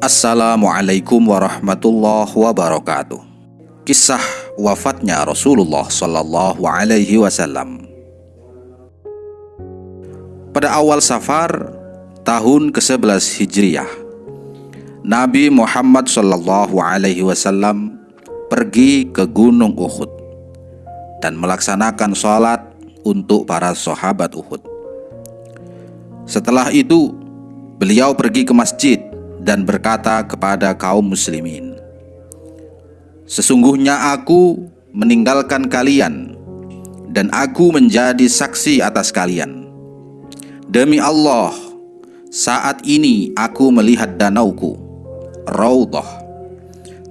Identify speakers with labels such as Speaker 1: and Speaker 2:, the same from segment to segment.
Speaker 1: Assalamualaikum warahmatullahi wabarakatuh. Kisah wafatnya Rasulullah Sallallahu Alaihi Wasallam. Pada awal Safar tahun ke-11 Hijriah, Nabi Muhammad Sallallahu Alaihi Wasallam pergi ke Gunung Uhud dan melaksanakan sholat untuk para sahabat Uhud. Setelah itu, beliau pergi ke masjid dan berkata kepada kaum muslimin, Sesungguhnya aku meninggalkan kalian dan aku menjadi saksi atas kalian. Demi Allah, saat ini aku melihat danauku, Raudhah,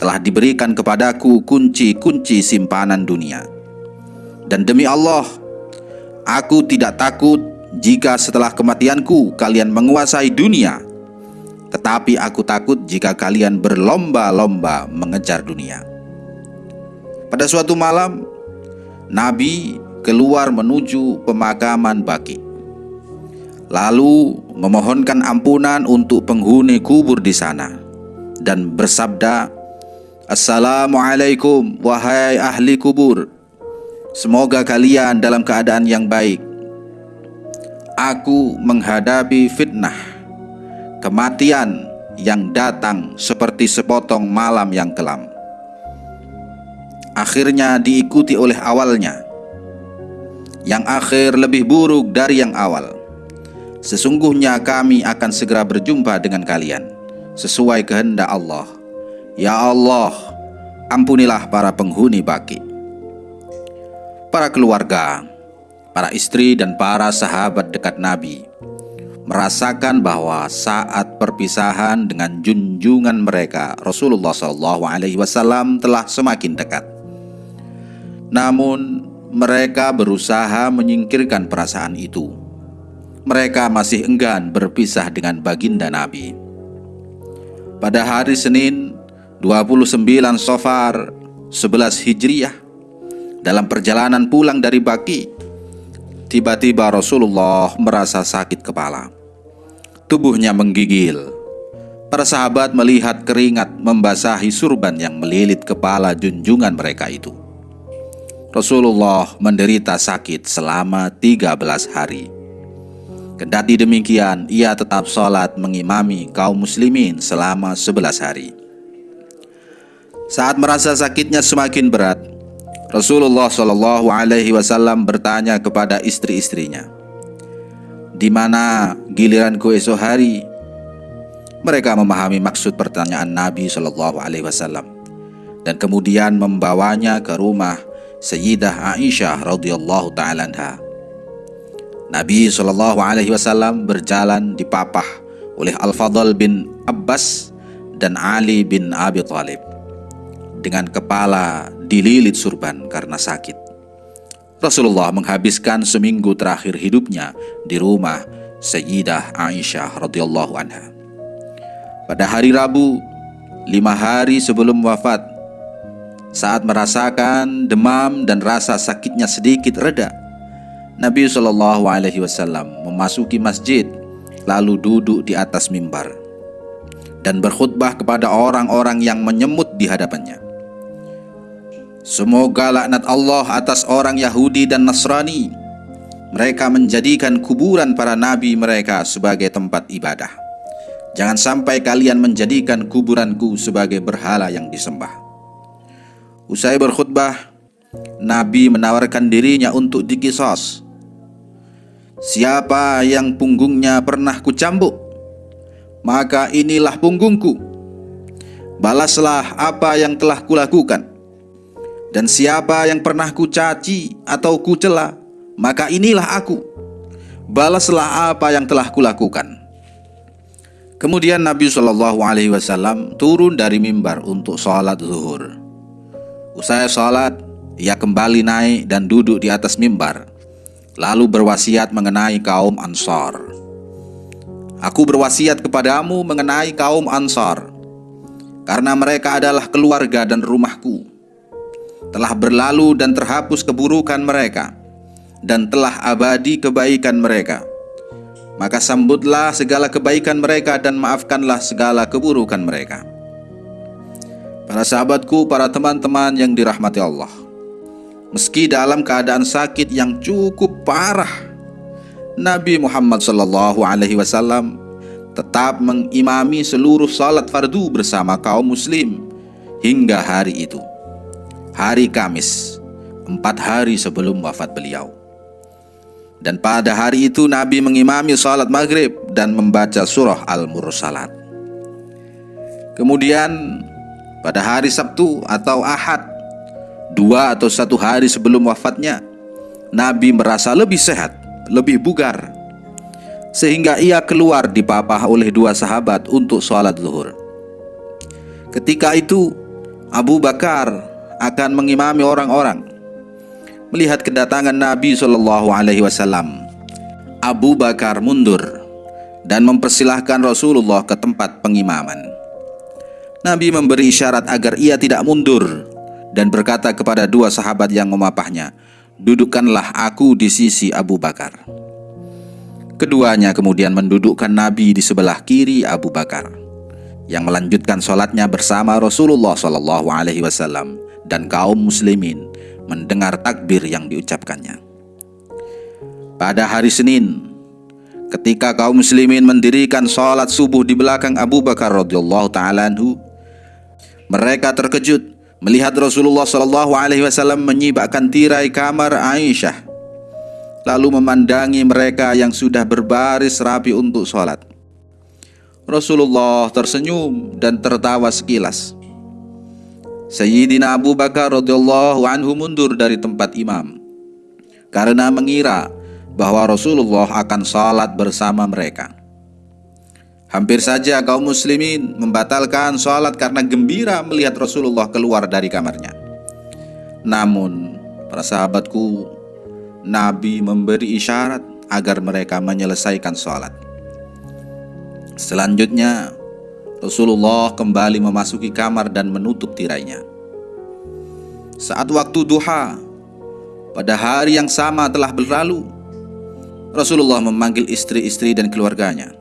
Speaker 1: telah diberikan kepadaku kunci-kunci simpanan dunia. Dan demi Allah, aku tidak takut jika setelah kematianku kalian menguasai dunia tetapi aku takut jika kalian berlomba-lomba mengejar dunia. Pada suatu malam, Nabi keluar menuju pemakaman Baki. Lalu memohonkan ampunan untuk penghuni kubur di sana dan bersabda, Assalamualaikum wahai ahli kubur. Semoga kalian dalam keadaan yang baik. Aku menghadapi fitnah kematian yang datang seperti sepotong malam yang kelam. Akhirnya diikuti oleh awalnya, yang akhir lebih buruk dari yang awal. Sesungguhnya kami akan segera berjumpa dengan kalian sesuai kehendak Allah. Ya Allah, ampunilah para penghuni baki. Para keluarga, para istri dan para sahabat dekat Nabi merasakan bahwa saat perpisahan dengan junjungan mereka Rasulullah SAW telah semakin dekat. Namun mereka berusaha menyingkirkan perasaan itu. Mereka masih enggan berpisah dengan baginda Nabi. Pada hari Senin 29 Sofar 11 Hijriah dalam perjalanan pulang dari Baki tiba-tiba Rasulullah merasa sakit kepala tubuhnya menggigil. Para sahabat melihat keringat membasahi surban yang melilit kepala junjungan mereka itu. Rasulullah menderita sakit selama 13 hari. Kendati demikian, ia tetap sholat mengimami kaum muslimin selama 11 hari. Saat merasa sakitnya semakin berat, Rasulullah Shallallahu Alaihi Wasallam bertanya kepada istri-istrinya, di mana giliranku esok hari? Mereka memahami maksud pertanyaan Nabi Shallallahu Alaihi Wasallam dan kemudian membawanya ke rumah Sayyidah Aisyah radhiyallahu taala Nabi Shallallahu Alaihi Wasallam berjalan dipapah oleh Al Fadl bin Abbas dan Ali bin Abi Thalib dengan kepala dililit surban karena sakit. Rasulullah menghabiskan seminggu terakhir hidupnya di rumah Sayyidah Aisyah radhiyallahu anha. Pada hari Rabu, lima hari sebelum wafat, saat merasakan demam dan rasa sakitnya sedikit reda, Nabi Shallallahu Alaihi Wasallam memasuki masjid, lalu duduk di atas mimbar dan berkhutbah kepada orang-orang yang menyemut di hadapannya. Semoga laknat Allah atas orang Yahudi dan Nasrani. Mereka menjadikan kuburan para nabi mereka sebagai tempat ibadah. Jangan sampai kalian menjadikan kuburanku sebagai berhala yang disembah. Usai berkhutbah, Nabi menawarkan dirinya untuk dikisos. Siapa yang punggungnya pernah kucambuk, maka inilah punggungku. Balaslah apa yang telah kulakukan. Dan siapa yang pernah kucaci atau kucela, maka inilah aku. Balaslah apa yang telah kulakukan. Kemudian Nabi Shallallahu Alaihi Wasallam turun dari mimbar untuk sholat zuhur. Usai sholat, ia kembali naik dan duduk di atas mimbar, lalu berwasiat mengenai kaum Ansar. Aku berwasiat kepadamu mengenai kaum Ansar, karena mereka adalah keluarga dan rumahku telah berlalu dan terhapus keburukan mereka dan telah abadi kebaikan mereka. maka sambutlah segala kebaikan mereka dan maafkanlah segala keburukan mereka. Para sahabatku, para teman-teman yang dirahmati Allah, meski dalam keadaan sakit yang cukup parah, Nabi Muhammad Shallallahu Alaihi Wasallam tetap mengimami seluruh salat fardu bersama kaum muslim hingga hari itu, hari Kamis, empat hari sebelum wafat beliau. Dan pada hari itu Nabi mengimami salat maghrib dan membaca surah Al-Mursalat. Kemudian pada hari Sabtu atau Ahad, dua atau satu hari sebelum wafatnya, Nabi merasa lebih sehat, lebih bugar, sehingga ia keluar dipapah oleh dua sahabat untuk sholat zuhur. Ketika itu, Abu Bakar akan mengimami orang-orang melihat kedatangan Nabi Shallallahu Alaihi Wasallam, Abu Bakar mundur dan mempersilahkan Rasulullah ke tempat pengimaman. Nabi memberi isyarat agar ia tidak mundur dan berkata kepada dua sahabat yang memapahnya, "Dudukkanlah aku di sisi Abu Bakar." Keduanya kemudian mendudukkan Nabi di sebelah kiri Abu Bakar yang melanjutkan sholatnya bersama Rasulullah Shallallahu Alaihi Wasallam dan kaum muslimin mendengar takbir yang diucapkannya. Pada hari Senin, ketika kaum muslimin mendirikan sholat subuh di belakang Abu Bakar radhiyallahu taala mereka terkejut melihat Rasulullah Shallallahu alaihi wasallam menyibakkan tirai kamar Aisyah lalu memandangi mereka yang sudah berbaris rapi untuk sholat. Rasulullah tersenyum dan tertawa sekilas. Sayyidina Abu Bakar radhiyallahu anhu mundur dari tempat imam karena mengira bahwa Rasulullah akan salat bersama mereka. Hampir saja kaum muslimin membatalkan salat karena gembira melihat Rasulullah keluar dari kamarnya. Namun, para sahabatku, Nabi memberi isyarat agar mereka menyelesaikan salat. Selanjutnya, Rasulullah kembali memasuki kamar dan menutup tirainya. Saat waktu duha, pada hari yang sama telah berlalu, Rasulullah memanggil istri-istri dan keluarganya.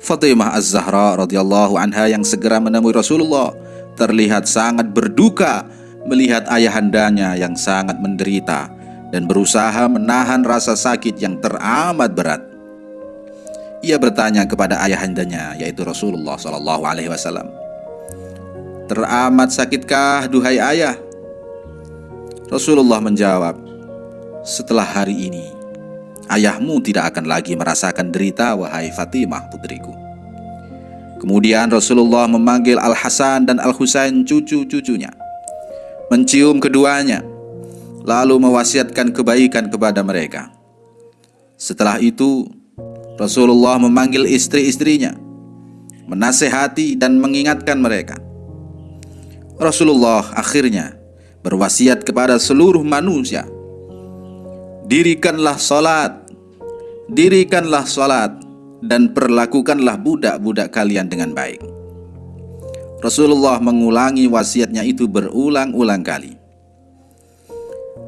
Speaker 1: Fatimah Az-Zahra radhiyallahu anha yang segera menemui Rasulullah terlihat sangat berduka melihat ayahandanya yang sangat menderita dan berusaha menahan rasa sakit yang teramat berat. Ia bertanya kepada ayahandanya yaitu Rasulullah Shallallahu Alaihi Wasallam. Teramat sakitkah duhai ayah? Rasulullah menjawab, setelah hari ini ayahmu tidak akan lagi merasakan derita wahai Fatimah putriku. Kemudian Rasulullah memanggil Al Hasan dan Al Husain cucu-cucunya, mencium keduanya, lalu mewasiatkan kebaikan kepada mereka. Setelah itu Rasulullah memanggil istri-istrinya, menasehati dan mengingatkan mereka. Rasulullah akhirnya berwasiat kepada seluruh manusia, dirikanlah salat, dirikanlah salat dan perlakukanlah budak-budak kalian dengan baik. Rasulullah mengulangi wasiatnya itu berulang-ulang kali.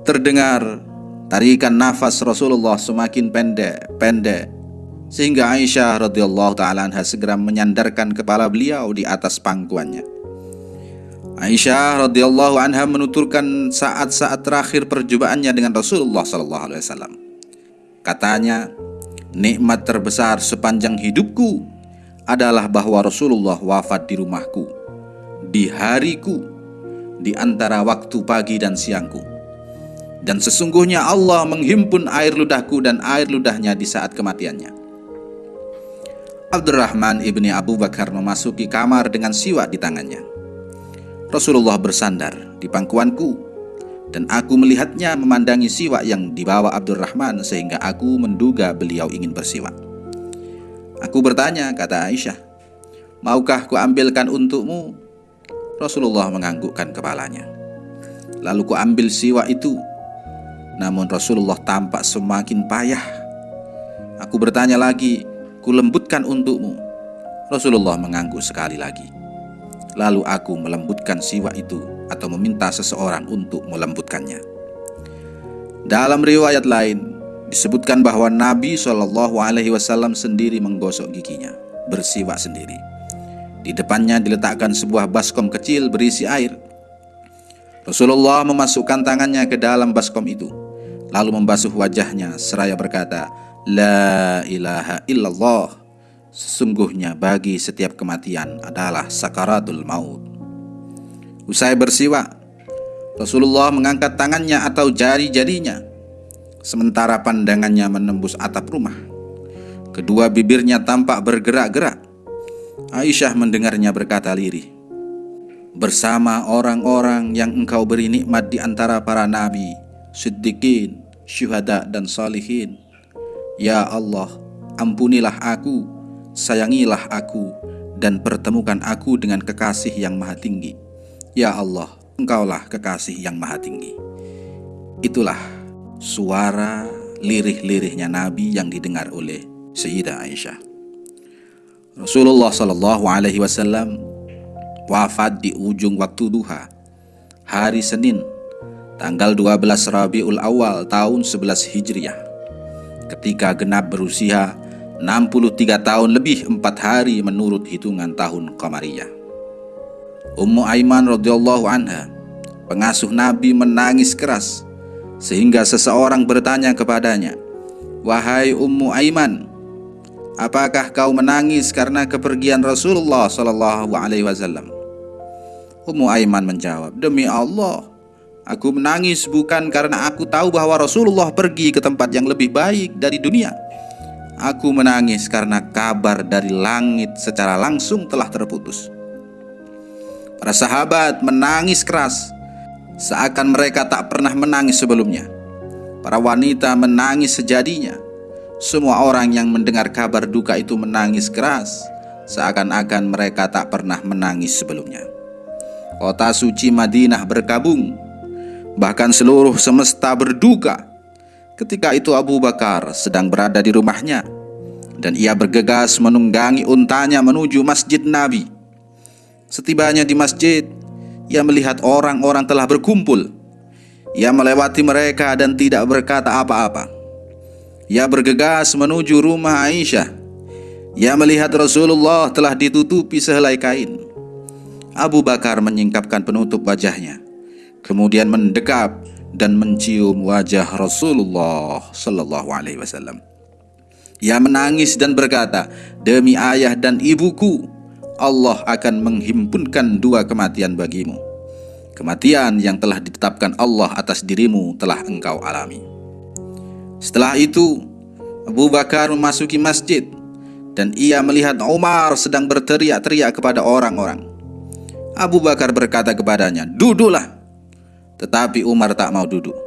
Speaker 1: Terdengar tarikan nafas Rasulullah semakin pendek-pendek sehingga Aisyah radhiyallahu taala anha segera menyandarkan kepala beliau di atas pangkuannya. Aisyah radhiyallahu anha menuturkan saat-saat terakhir perjumpaannya dengan Rasulullah sallallahu alaihi wasallam. Katanya, nikmat terbesar sepanjang hidupku adalah bahwa Rasulullah wafat di rumahku, di hariku, di antara waktu pagi dan siangku. Dan sesungguhnya Allah menghimpun air ludahku dan air ludahnya di saat kematiannya. Abdurrahman ibni Abu Bakar memasuki kamar dengan siwak di tangannya. Rasulullah bersandar di pangkuanku dan aku melihatnya memandangi siwak yang dibawa Abdurrahman sehingga aku menduga beliau ingin bersiwak. Aku bertanya, kata Aisyah, maukah ku ambilkan untukmu? Rasulullah menganggukkan kepalanya. Lalu ku ambil siwak itu. Namun Rasulullah tampak semakin payah. Aku bertanya lagi, kulembutkan untukmu. Rasulullah mengangguk sekali lagi. Lalu aku melembutkan siwa itu atau meminta seseorang untuk melembutkannya. Dalam riwayat lain, disebutkan bahwa Nabi Shallallahu Alaihi Wasallam sendiri menggosok giginya, bersiwak sendiri. Di depannya diletakkan sebuah baskom kecil berisi air. Rasulullah memasukkan tangannya ke dalam baskom itu, lalu membasuh wajahnya seraya berkata, La ilaha illallah. Sesungguhnya bagi setiap kematian adalah sakaratul maut. Usai bersiwak, Rasulullah mengangkat tangannya atau jari-jarinya sementara pandangannya menembus atap rumah. Kedua bibirnya tampak bergerak-gerak. Aisyah mendengarnya berkata lirih, Bersama orang-orang yang engkau beri nikmat di antara para nabi, siddiqin, syuhada dan salihin. Ya Allah, ampunilah aku, sayangilah aku, dan pertemukan aku dengan kekasih yang maha tinggi. Ya Allah, engkaulah kekasih yang maha tinggi. Itulah suara lirih-lirihnya Nabi yang didengar oleh Sayyidah Aisyah. Rasulullah Shallallahu Alaihi Wasallam wafat di ujung waktu duha, hari Senin, tanggal 12 Rabiul Awal tahun 11 Hijriah. Ketika genap berusia 63 tahun lebih 4 hari menurut hitungan tahun Qamariyah. Ummu Aiman radhiyallahu anha, pengasuh Nabi menangis keras sehingga seseorang bertanya kepadanya, "Wahai Ummu Aiman, apakah kau menangis karena kepergian Rasulullah Shallallahu alaihi wasallam?" Ummu Aiman menjawab, "Demi Allah, aku menangis bukan karena aku tahu bahwa Rasulullah pergi ke tempat yang lebih baik dari dunia. Aku menangis karena kabar dari langit secara langsung telah terputus." Para sahabat menangis keras seakan mereka tak pernah menangis sebelumnya. Para wanita menangis sejadinya. Semua orang yang mendengar kabar duka itu menangis keras, seakan-akan mereka tak pernah menangis sebelumnya. Kota suci Madinah berkabung, bahkan seluruh semesta berduka. Ketika itu Abu Bakar sedang berada di rumahnya, dan ia bergegas menunggangi untanya menuju masjid Nabi. Setibanya di masjid, ia melihat orang-orang telah berkumpul. Ia melewati mereka dan tidak berkata apa-apa. Ia bergegas menuju rumah Aisyah. Ia melihat Rasulullah telah ditutupi sehelai kain. Abu Bakar menyingkapkan penutup wajahnya, kemudian mendekap dan mencium wajah Rasulullah Sallallahu Alaihi Wasallam. Ia menangis dan berkata, "Demi ayah dan ibuku, Allah akan menghimpunkan dua kematian bagimu. Kematian yang telah ditetapkan Allah atas dirimu telah engkau alami. Setelah itu, Abu Bakar memasuki masjid dan ia melihat Umar sedang berteriak-teriak kepada orang-orang. Abu Bakar berkata kepadanya, "Duduklah." Tetapi Umar tak mau duduk.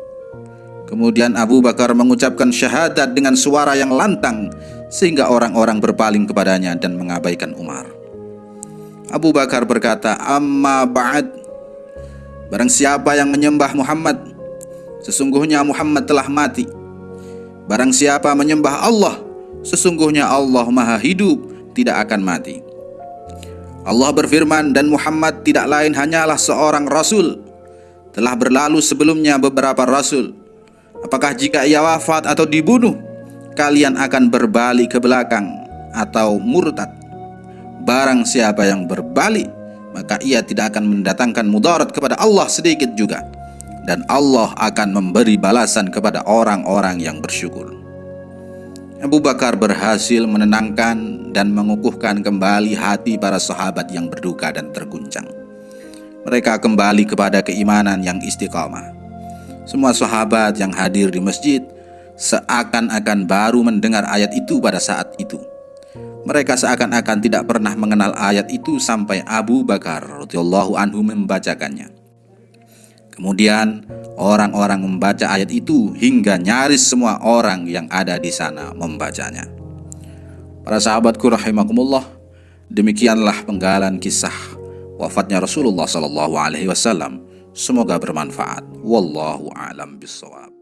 Speaker 1: Kemudian Abu Bakar mengucapkan syahadat dengan suara yang lantang sehingga orang-orang berpaling kepadanya dan mengabaikan Umar. Abu Bakar berkata, "Amma ba'd Barang siapa yang menyembah Muhammad, sesungguhnya Muhammad telah mati. Barang siapa menyembah Allah, sesungguhnya Allah Maha Hidup, tidak akan mati." Allah berfirman dan Muhammad tidak lain hanyalah seorang rasul. Telah berlalu sebelumnya beberapa rasul. Apakah jika ia wafat atau dibunuh, kalian akan berbalik ke belakang atau murtad? Barang siapa yang berbalik Maka ia tidak akan mendatangkan mudarat kepada Allah sedikit juga Dan Allah akan memberi balasan kepada orang-orang yang bersyukur Abu Bakar berhasil menenangkan dan mengukuhkan kembali hati para sahabat yang berduka dan terguncang Mereka kembali kepada keimanan yang istiqamah Semua sahabat yang hadir di masjid seakan-akan baru mendengar ayat itu pada saat itu mereka seakan-akan tidak pernah mengenal ayat itu sampai Abu Bakar radhiyallahu anhu membacakannya. Kemudian orang-orang membaca ayat itu hingga nyaris semua orang yang ada di sana membacanya. Para sahabatku rahimakumullah, demikianlah penggalan kisah wafatnya Rasulullah sallallahu alaihi wasallam. Semoga bermanfaat. Wallahu alam bisawab.